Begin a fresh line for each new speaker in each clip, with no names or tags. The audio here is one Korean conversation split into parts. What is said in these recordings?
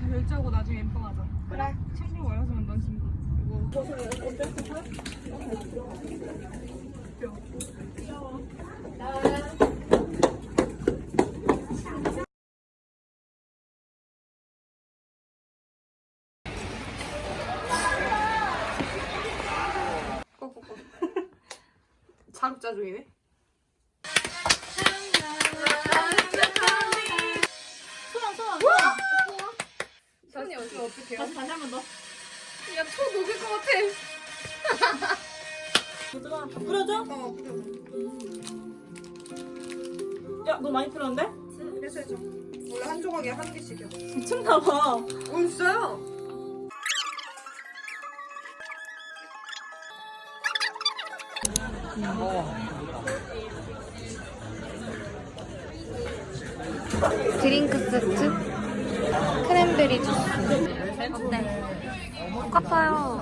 다 결제하고 나중에 엠빵 하자.
그래.
친구 와서는 넌 친구. 이거 자급자 중이네. 손이 어떻게 어떻게 해요?
다시 다시 한 번 더.
야, 초 녹을 것 같아.
얘들아 뿌려줘?
어, 그래.
야너 많이 뿌렸는데?
그래서 해줘. 원래 한 조각에 한 개씩이야.
미쳤나 봐
어, 진짜요?
드링크 세트 크랜베리 주스 어때? 똑같아요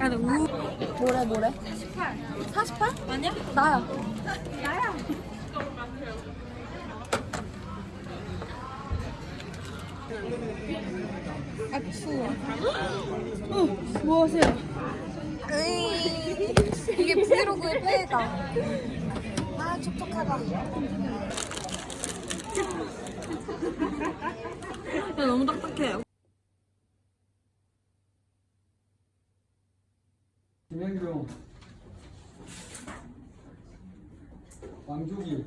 야, 너 우... 뭐래 뭐래? 48 48?
아니야?
나야
뭐 하세요?
으이, 이게 브이로그의 폐해다 아 촉촉하다
야 너무 딱딱해요.
김현경. 왕족이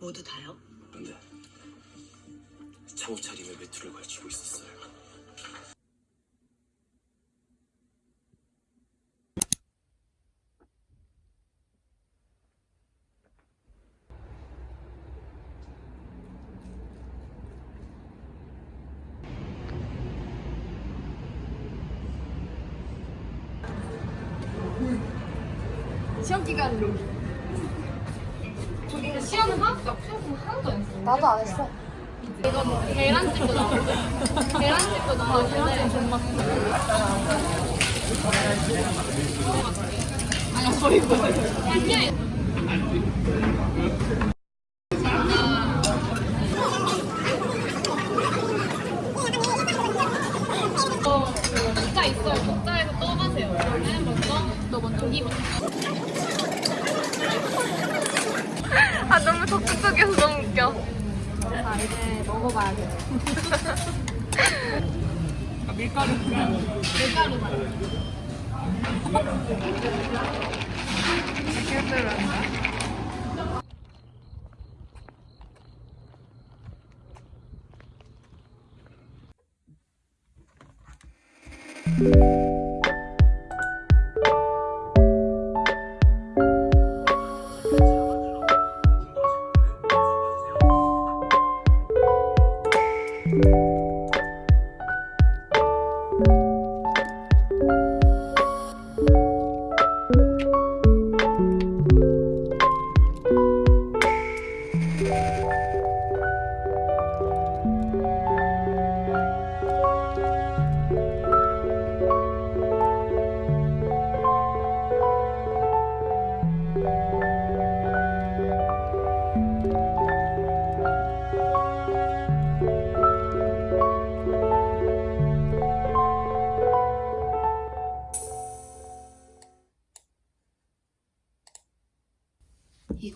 모두 다요?
그런데 창호 차림에 외투를 걸치고 있었어요.
시험 기간으로. 시험은 하나도 없어. 시험 하나도 안 했어.
나도 안 했어
이거 계란찜도 나오고. 계란찜도 나오고. 계란찜 존맛. 아니, 거의 뭐. 아니야. 어, 국자 있어요. 국자에서 떠가세요. 그러면 먼저, 너 먼저 이 먼저.
아 너무 웃겨
자, 이제 먹어봐야 돼. 밀가루. 밀가루 맛.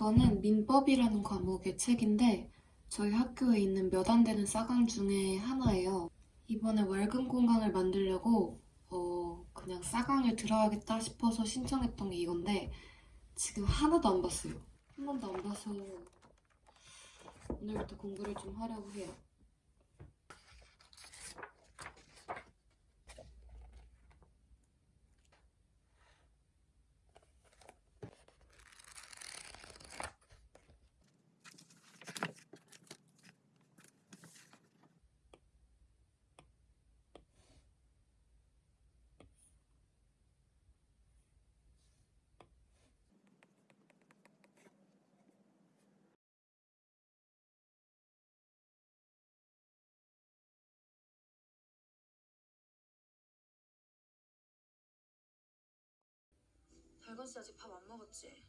이거는 민법이라는 과목의 책인데 저희 학교에 있는 몇 안 되는 싸강 중에 하나예요. 이번에 월금 공강을 만들려고 어 그냥 싸강을 들어야겠다 싶어서 신청했던 게 이건데 지금 하나도 안 봤어요. 한 번도 안 봐서 오늘부터 공부를 좀 하려고 해요.
백원 씨 아직 밥 안 먹었지?